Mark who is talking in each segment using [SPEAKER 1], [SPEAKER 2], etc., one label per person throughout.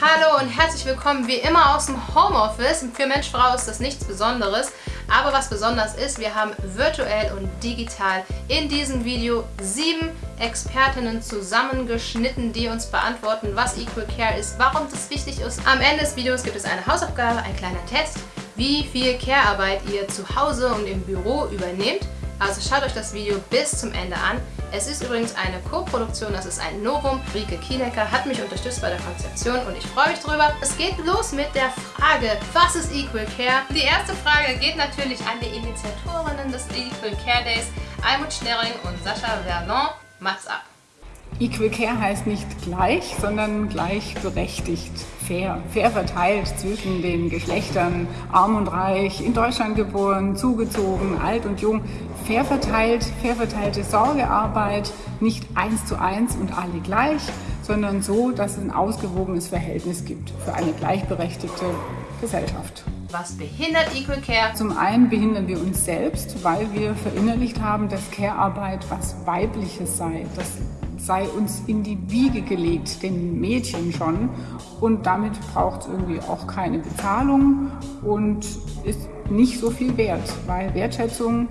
[SPEAKER 1] Hallo und herzlich willkommen wie immer aus dem Homeoffice. Für Mensch Frau ist das nichts Besonderes, aber was besonders ist, wir haben virtuell und digital in diesem Video sieben Expertinnen zusammengeschnitten, die uns beantworten, was Equal Care ist, warum das wichtig ist. Am Ende des Videos gibt es eine Hausaufgabe, ein kleiner Test, wie viel Care-Arbeit ihr zu Hause und im Büro übernehmt. Also schaut euch das Video bis zum Ende an. Es ist übrigens eine Co-Produktion, das ist ein Novum. Rike Kienecker hat mich unterstützt bei der Konzeption und ich freue mich drüber. Es geht los mit der Frage, was ist Equal Care? Die erste Frage geht natürlich an die Initiatorinnen des Equal Care Days, Almut Schnerring und Sascha Vernon. Macht's ab!
[SPEAKER 2] Equal Care heißt nicht gleich, sondern gleichberechtigt, fair, fair verteilt zwischen den Geschlechtern, arm und reich, in Deutschland geboren, zugezogen, alt und jung, fair verteilt, fair verteilte Sorgearbeit, nicht eins zu eins und alle gleich, sondern so, dass es ein ausgewogenes Verhältnis gibt für eine gleichberechtigte Gesellschaft.
[SPEAKER 1] Was behindert Equal Care?
[SPEAKER 2] Zum einen behindern wir uns selbst, weil wir verinnerlicht haben, dass Care-Arbeit was Weibliches sei, dass sei uns in die Wiege gelegt, den Mädchen schon. Und damit braucht es irgendwie auch keine Bezahlung und ist nicht so viel wert, weil Wertschätzung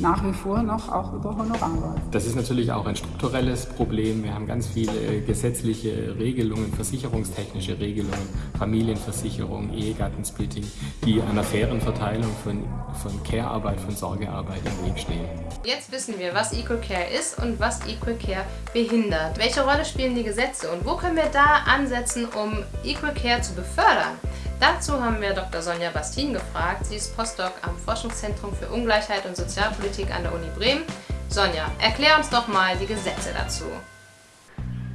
[SPEAKER 2] nach wie vor noch auch über Honorar läuft.
[SPEAKER 3] Das ist natürlich auch ein strukturelles Problem. Wir haben ganz viele gesetzliche Regelungen, versicherungstechnische Regelungen, Familienversicherung, Ehegattensplitting, die einer fairen Verteilung von, von Care-Arbeit, von Sorgearbeit im Weg stehen.
[SPEAKER 1] Jetzt wissen wir, was Equal Care ist und was Equal Care behindert. Welche Rolle spielen die Gesetze und wo können wir da ansetzen, um Equal Care zu befördern? Dazu haben wir Dr. Sonja Bastin gefragt. Sie ist Postdoc am Forschungszentrum für Ungleichheit und Sozialpolitik an der Uni Bremen. Sonja, erklär uns doch mal die Gesetze dazu.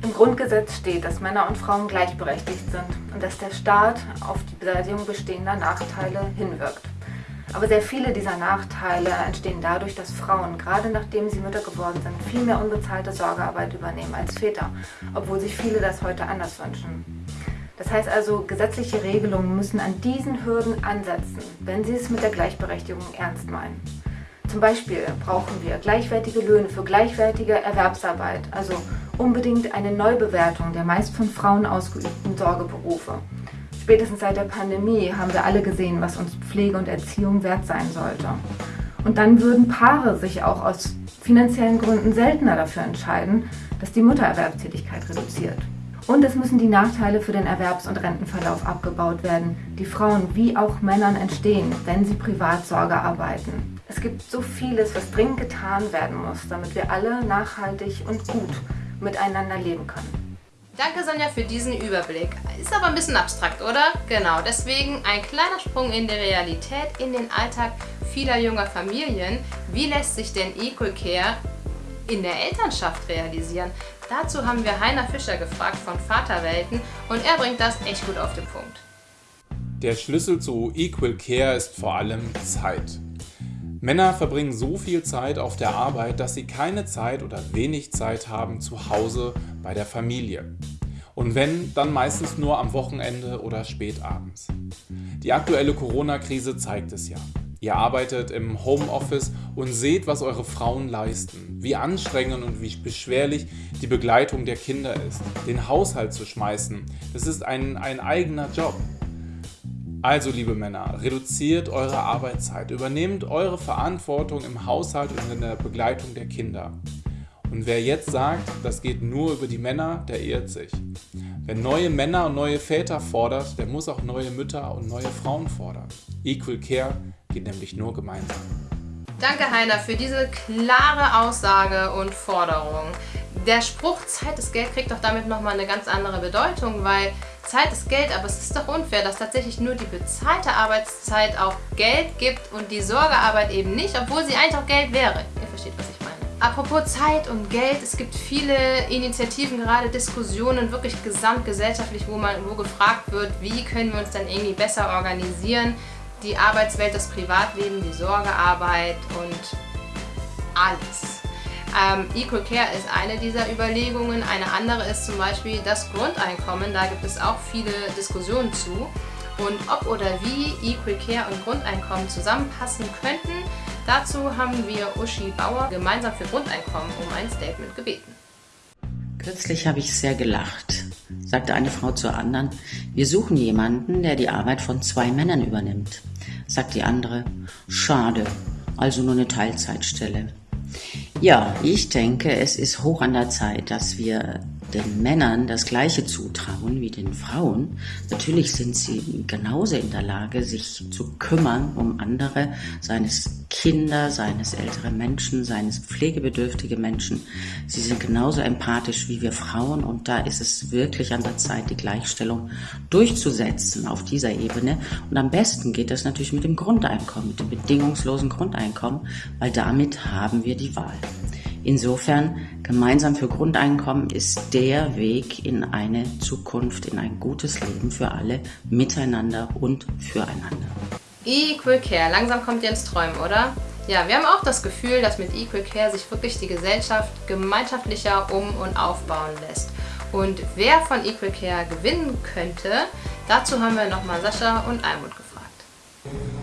[SPEAKER 4] Im Grundgesetz steht, dass Männer und Frauen gleichberechtigt sind und dass der Staat auf die Beseitigung bestehender Nachteile hinwirkt. Aber sehr viele dieser Nachteile entstehen dadurch, dass Frauen, gerade nachdem sie Mütter geworden sind, viel mehr unbezahlte Sorgearbeit übernehmen als Väter, obwohl sich viele das heute anders wünschen. Das heißt also, gesetzliche Regelungen müssen an diesen Hürden ansetzen, wenn sie es mit der Gleichberechtigung ernst meinen. Zum Beispiel brauchen wir gleichwertige Löhne für gleichwertige Erwerbsarbeit, also unbedingt eine Neubewertung der meist von Frauen ausgeübten Sorgeberufe. Spätestens seit der Pandemie haben wir alle gesehen, was uns Pflege und Erziehung wert sein sollte. Und dann würden Paare sich auch aus finanziellen Gründen seltener dafür entscheiden, dass die Muttererwerbstätigkeit reduziert. Und es müssen die Nachteile für den Erwerbs- und Rentenverlauf abgebaut werden, die Frauen wie auch Männern entstehen, wenn sie privat Sorge arbeiten. Es gibt so vieles, was dringend getan werden muss, damit wir alle nachhaltig und gut miteinander leben können.
[SPEAKER 1] Danke Sonja für diesen Überblick. Ist aber ein bisschen abstrakt, oder? Genau, deswegen ein kleiner Sprung in die Realität, in den Alltag vieler junger Familien. Wie lässt sich denn Equal Care in der Elternschaft realisieren? Dazu haben wir Heiner Fischer gefragt von Vaterwelten und er bringt das echt gut auf den Punkt.
[SPEAKER 5] Der Schlüssel zu Equal Care ist vor allem Zeit. Männer verbringen so viel Zeit auf der Arbeit, dass sie keine Zeit oder wenig Zeit haben zu Hause bei der Familie. Und wenn, dann meistens nur am Wochenende oder spätabends. Die aktuelle Corona-Krise zeigt es ja. Ihr arbeitet im Homeoffice und seht, was eure Frauen leisten, wie anstrengend und wie beschwerlich die Begleitung der Kinder ist. Den Haushalt zu schmeißen, das ist ein, ein eigener Job. Also liebe Männer, reduziert eure Arbeitszeit, übernehmt eure Verantwortung im Haushalt und in der Begleitung der Kinder. Und wer jetzt sagt, das geht nur über die Männer, der irrt sich. Wer neue Männer und neue Väter fordert, der muss auch neue Mütter und neue Frauen fordern. Equal Care geht nämlich nur gemeinsam.
[SPEAKER 1] Danke Heiner für diese klare Aussage und Forderung. Der Spruch Zeit ist Geld kriegt doch damit nochmal eine ganz andere Bedeutung, weil Zeit ist Geld, aber es ist doch unfair, dass tatsächlich nur die bezahlte Arbeitszeit auch Geld gibt und die Sorgearbeit eben nicht, obwohl sie eigentlich auch Geld wäre. Ihr versteht, was ich meine. Apropos Zeit und Geld, es gibt viele Initiativen, gerade Diskussionen, wirklich gesamtgesellschaftlich, wo, man, wo gefragt wird, wie können wir uns dann irgendwie besser organisieren, die Arbeitswelt, das Privatleben, die Sorgearbeit und alles. Ähm, Equal Care ist eine dieser Überlegungen. Eine andere ist zum Beispiel das Grundeinkommen. Da gibt es auch viele Diskussionen zu. Und ob oder wie Equal Care und Grundeinkommen zusammenpassen könnten, dazu haben wir Uschi Bauer gemeinsam für Grundeinkommen um ein Statement gebeten.
[SPEAKER 6] Kürzlich habe ich sehr gelacht sagte eine Frau zur anderen, wir suchen jemanden, der die Arbeit von zwei Männern übernimmt. Sagt die andere, schade, also nur eine Teilzeitstelle. Ja, ich denke, es ist hoch an der Zeit, dass wir den Männern das Gleiche zutrauen wie den Frauen. Natürlich sind sie genauso in der Lage, sich zu kümmern um andere, seines Kinder, seines ältere Menschen, seines pflegebedürftige Menschen. Sie sind genauso empathisch wie wir Frauen und da ist es wirklich an der Zeit, die Gleichstellung durchzusetzen auf dieser Ebene. Und am besten geht das natürlich mit dem Grundeinkommen, mit dem bedingungslosen Grundeinkommen, weil damit haben wir die Wahl. Insofern, gemeinsam für Grundeinkommen ist der Weg in eine Zukunft, in ein gutes Leben für alle, miteinander und füreinander.
[SPEAKER 1] Equal Care, langsam kommt ihr ins Träumen, oder? Ja, wir haben auch das Gefühl, dass mit Equal Care sich wirklich die Gesellschaft gemeinschaftlicher um- und aufbauen lässt. Und wer von Equal Care gewinnen könnte, dazu haben wir nochmal Sascha und Almut gefragt.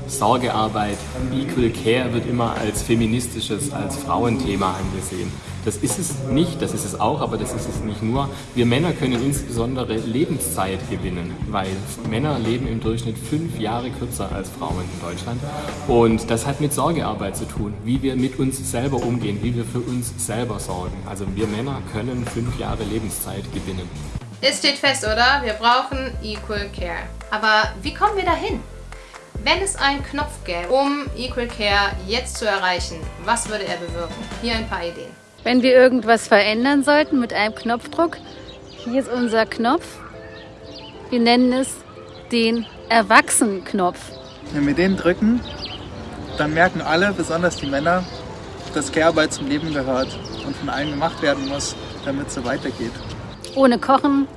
[SPEAKER 3] Sorgearbeit, Equal Care wird immer als feministisches, als Frauenthema angesehen. Das ist es nicht, das ist es auch, aber das ist es nicht nur. Wir Männer können insbesondere Lebenszeit gewinnen, weil Männer leben im Durchschnitt fünf Jahre kürzer als Frauen in Deutschland. Und das hat mit Sorgearbeit zu tun, wie wir mit uns selber umgehen, wie wir für uns selber sorgen. Also wir Männer können fünf Jahre Lebenszeit gewinnen.
[SPEAKER 1] Es steht fest, oder? Wir brauchen Equal Care. Aber wie kommen wir dahin? Wenn es einen Knopf gäbe, um Equal Care jetzt zu erreichen, was würde er bewirken? Hier ein paar Ideen.
[SPEAKER 7] Wenn wir irgendwas verändern sollten mit einem Knopfdruck, hier ist unser Knopf. Wir nennen es den Erwachsenenknopf.
[SPEAKER 8] Wenn wir den drücken, dann merken alle, besonders die Männer, dass Care-Arbeit zum Leben gehört und von allen gemacht werden muss, damit es so weitergeht.
[SPEAKER 7] Ohne Kochen,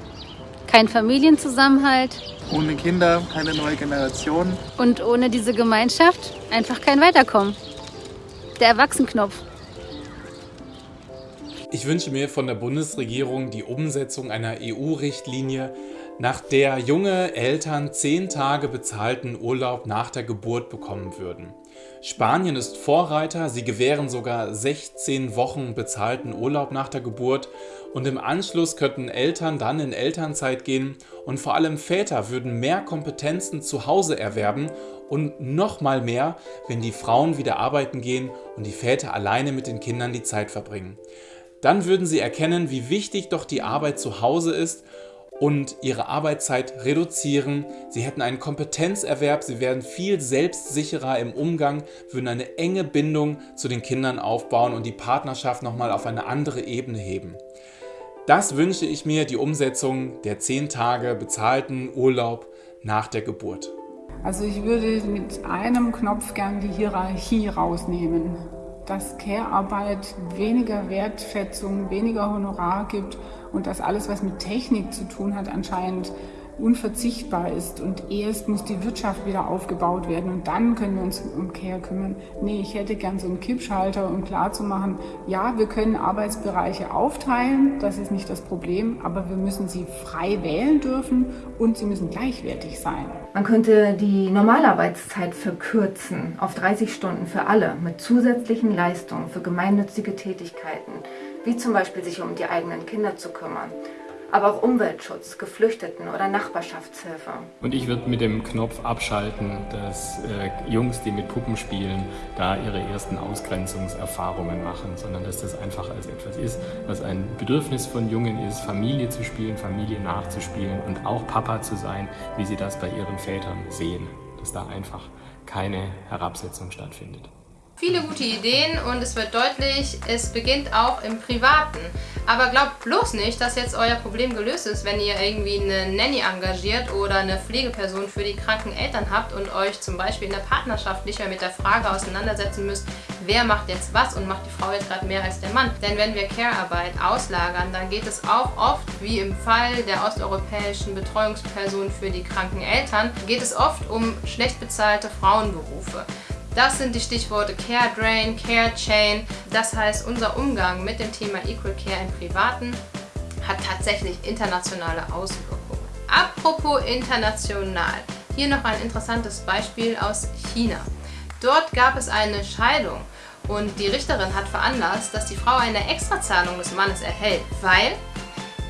[SPEAKER 7] kein Familienzusammenhalt,
[SPEAKER 8] ohne Kinder keine neue Generation.
[SPEAKER 7] Und ohne diese Gemeinschaft einfach kein Weiterkommen. Der Erwachsenknopf.
[SPEAKER 5] Ich wünsche mir von der Bundesregierung die Umsetzung einer EU-Richtlinie, nach der junge Eltern zehn Tage bezahlten Urlaub nach der Geburt bekommen würden. Spanien ist Vorreiter, sie gewähren sogar 16 Wochen bezahlten Urlaub nach der Geburt. Und im Anschluss könnten Eltern dann in Elternzeit gehen. Und vor allem Väter würden mehr Kompetenzen zu Hause erwerben. Und noch mal mehr, wenn die Frauen wieder arbeiten gehen und die Väter alleine mit den Kindern die Zeit verbringen. Dann würden sie erkennen, wie wichtig doch die Arbeit zu Hause ist und ihre Arbeitszeit reduzieren. Sie hätten einen Kompetenzerwerb, sie werden viel selbstsicherer im Umgang, würden eine enge Bindung zu den Kindern aufbauen und die Partnerschaft nochmal auf eine andere Ebene heben. Das wünsche ich mir, die Umsetzung der 10 Tage bezahlten Urlaub nach der Geburt.
[SPEAKER 2] Also ich würde mit einem Knopf gern die Hierarchie rausnehmen dass Care-Arbeit weniger Wertschätzung, weniger Honorar gibt und dass alles, was mit Technik zu tun hat, anscheinend unverzichtbar ist und erst muss die Wirtschaft wieder aufgebaut werden und dann können wir uns um Care kümmern. Nee, ich hätte gern so einen Kippschalter, um klarzumachen, ja, wir können Arbeitsbereiche aufteilen, das ist nicht das Problem, aber wir müssen sie frei wählen dürfen und sie müssen gleichwertig sein.
[SPEAKER 4] Man könnte die Normalarbeitszeit verkürzen auf 30 Stunden für alle mit zusätzlichen Leistungen für gemeinnützige Tätigkeiten, wie zum Beispiel sich um die eigenen Kinder zu kümmern aber auch Umweltschutz, Geflüchteten oder Nachbarschaftshilfe.
[SPEAKER 3] Und ich würde mit dem Knopf abschalten, dass äh, Jungs, die mit Puppen spielen, da ihre ersten Ausgrenzungserfahrungen machen, sondern dass das einfach als etwas ist, was ein Bedürfnis von Jungen ist, Familie zu spielen, Familie nachzuspielen und auch Papa zu sein, wie sie das bei ihren Vätern sehen, dass da einfach keine Herabsetzung stattfindet.
[SPEAKER 1] Viele gute Ideen und es wird deutlich, es beginnt auch im Privaten. Aber glaubt bloß nicht, dass jetzt euer Problem gelöst ist, wenn ihr irgendwie eine Nanny engagiert oder eine Pflegeperson für die kranken Eltern habt und euch zum Beispiel in der Partnerschaft nicht mehr mit der Frage auseinandersetzen müsst, wer macht jetzt was und macht die Frau jetzt gerade mehr als der Mann. Denn wenn wir Care-Arbeit auslagern, dann geht es auch oft, wie im Fall der osteuropäischen Betreuungsperson für die kranken Eltern, geht es oft um schlecht bezahlte Frauenberufe. Das sind die Stichworte Care Drain, Care Chain. Das heißt, unser Umgang mit dem Thema Equal Care im Privaten hat tatsächlich internationale Auswirkungen. Apropos international. Hier noch ein interessantes Beispiel aus China. Dort gab es eine Scheidung und die Richterin hat veranlasst, dass die Frau eine Extrazahlung des Mannes erhält, weil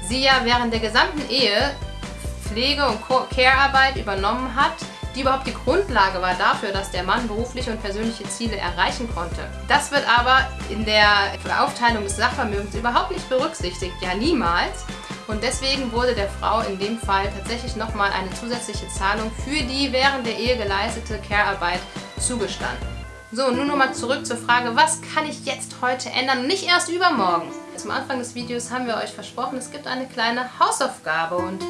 [SPEAKER 1] sie ja während der gesamten Ehe Pflege- und Care-Arbeit übernommen hat, die überhaupt die Grundlage war dafür, dass der Mann berufliche und persönliche Ziele erreichen konnte. Das wird aber in der Aufteilung des Sachvermögens überhaupt nicht berücksichtigt, ja niemals. Und deswegen wurde der Frau in dem Fall tatsächlich nochmal eine zusätzliche Zahlung für die während der Ehe geleistete Care-Arbeit zugestanden. So, nun nochmal zurück zur Frage, was kann ich jetzt heute ändern nicht erst übermorgen? Zum Anfang des Videos haben wir euch versprochen, es gibt eine kleine Hausaufgabe und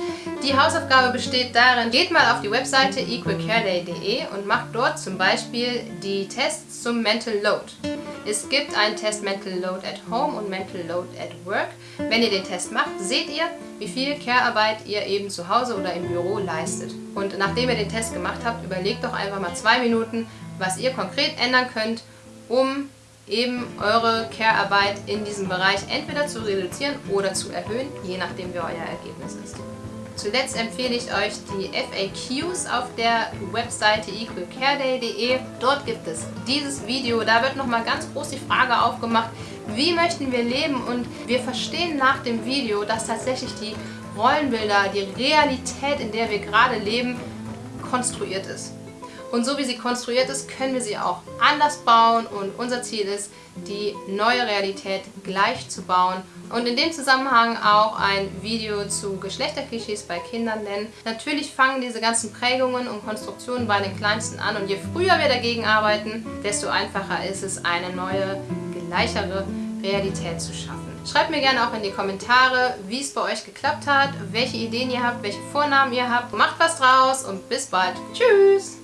[SPEAKER 1] die Hausaufgabe besteht darin, geht mal auf die Webseite equalcareday.de und macht dort zum Beispiel die Tests zum Mental Load. Es gibt einen Test Mental Load at Home und Mental Load at Work. Wenn ihr den Test macht, seht ihr, wie viel Care-Arbeit ihr eben zu Hause oder im Büro leistet. Und nachdem ihr den Test gemacht habt, überlegt doch einfach mal zwei Minuten, was ihr konkret ändern könnt, um eben eure Care-Arbeit in diesem Bereich entweder zu reduzieren oder zu erhöhen, je nachdem wie euer Ergebnis ist. Zuletzt empfehle ich euch die FAQs auf der Webseite equalcareday.de. Dort gibt es dieses Video, da wird nochmal ganz groß die Frage aufgemacht, wie möchten wir leben und wir verstehen nach dem Video, dass tatsächlich die Rollenbilder, die Realität, in der wir gerade leben, konstruiert ist. Und so wie sie konstruiert ist, können wir sie auch anders bauen und unser Ziel ist, die neue Realität gleich zu bauen und in dem Zusammenhang auch ein Video zu Geschlechterklischees bei Kindern nennen. Natürlich fangen diese ganzen Prägungen und Konstruktionen bei den Kleinsten an und je früher wir dagegen arbeiten, desto einfacher ist es, eine neue, gleichere Realität zu schaffen. Schreibt mir gerne auch in die Kommentare, wie es bei euch geklappt hat, welche Ideen ihr habt, welche Vornamen ihr habt. Macht was draus und bis bald. Tschüss!